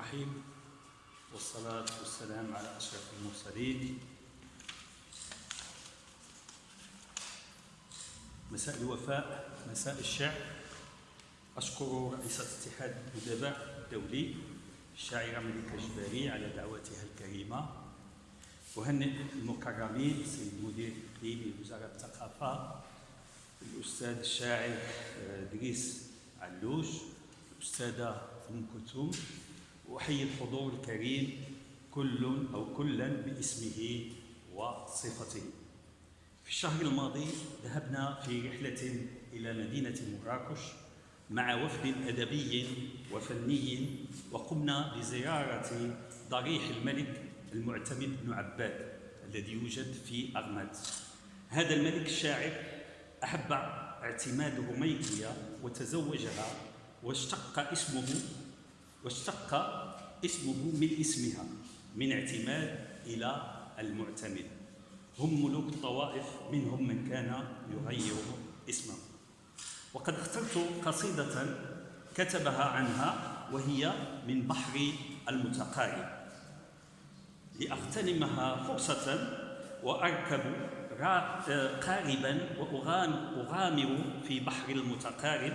الرحيم. والصلاة والسلام على أشرف المرسلين. مساء الوفاء مساء الشعر أشكر رئيسة اتحاد الأدباء الدولي الشاعرة ملكة جباري على دعوتها الكريمة. أهنئ المكرمين السيد مدير إقليمي وزارة الثقافة الأستاذ الشاعر دريس علوش الأستاذة أم كلثوم وأحيي الحضور الكريم كل أو كلا باسمه وصفته. في الشهر الماضي ذهبنا في رحلة إلى مدينة مراكش مع وفد أدبي وفني وقمنا بزيارة ضريح الملك المعتمد بن عباد الذي يوجد في أغماد. هذا الملك الشاعر أحب اعتماد رميكية وتزوجها واشتق اسمه واشتق اسمه من اسمها من اعتماد إلى المعتمد. هم ملوك الطوائف منهم من كان يغير اسمه. وقد اخترت قصيدة كتبها عنها وهي من بحر المتقارب. لأغتنمها فرصة وأركب قاربا وأغامر في بحر المتقارب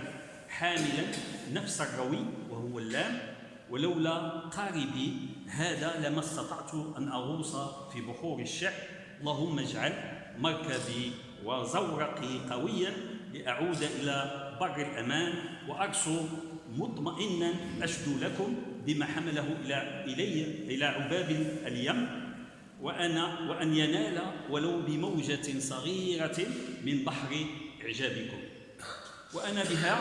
حاملا نفس الروي وهو اللام ولولا قاربي هذا لما استطعت أن أغوص في بحور الشعر. اللهم اجعل مركبي وزورقي قويا لأعود إلى بر الأمان وأرسو مطمئنا أشدو لكم بما حمله إلى إلي إلى عباب اليم. وأنا وأن ينال ولو بموجة صغيرة من بحر إعجابكم. وأنا بها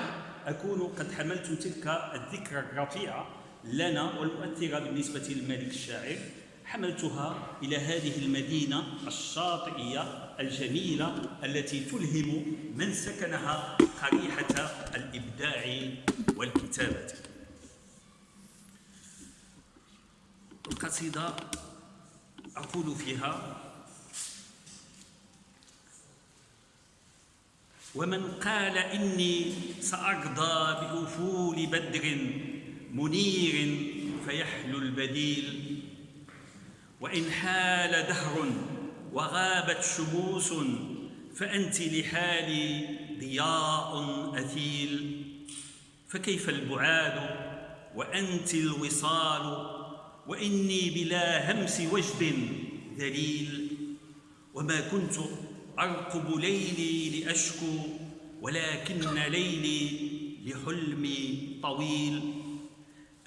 أكون قد حملت تلك الذكرى الرفيعة لنا والمؤثرة بالنسبة للملك الشاعر حملتها إلى هذه المدينة الشاطئية الجميلة التي تلهم من سكنها قريحة الإبداع والكتابة. القصيدة أقول فيها ومن قال إني سأرضى بأفول بدر منير فيحلو البديل. وإن حال دهر وغابت شموس فأنت لحالي ضياء أثيل. فكيف البعاد وأنت الوصال وإني بلا همس وجد ذليل. وما كنت أرقب ليلي لأشكو ولكن ليلي لحلمي طويل.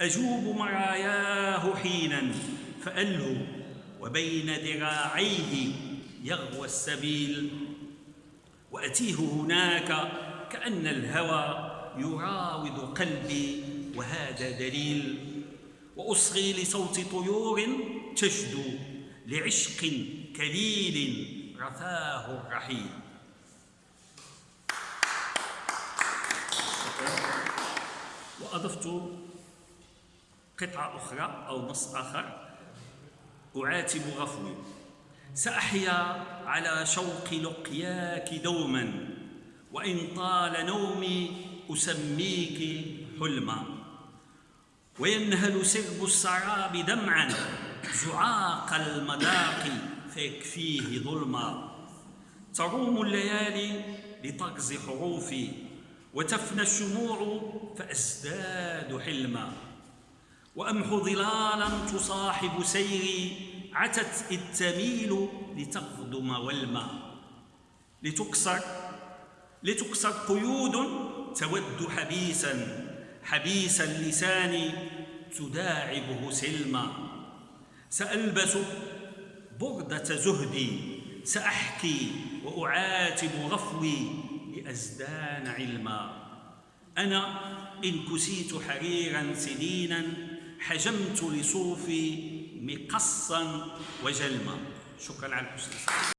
أجوب مراياه حينا فألهو وبين ذراعيه يغوى السبيل. وأتيه هناك كأن الهوى يراود قلبي وهذا دليل. وأصغي لصوت طيور تشدو لعشق كليل رثاه الرحيل. وأضفت قطعة أخرى أو نص آخر. أعاتب غفوي. سأحيا على شوق لقياك دوما وإن طال نومي أسميك حلما. وينهل سرب السراب دمعا زعاق المذاق فيكفيه ظلما. تروم الليالي لتغزي حروفي وتفنى الشموع فأزداد حلما. وأمحو ظلالا تصاحب سيري عتت إذ تميل والما. لتكسر لتكسر قيود تود حبيسا حبيس اللسان تداعبه سلما. سألبس بردة زهدي سأحكي وأعاتب غفوي لأزدان علما. أنا إن كسيت حريرا سنينا حجمت لصوفي مقصا وجلما. شكرا على الحسن.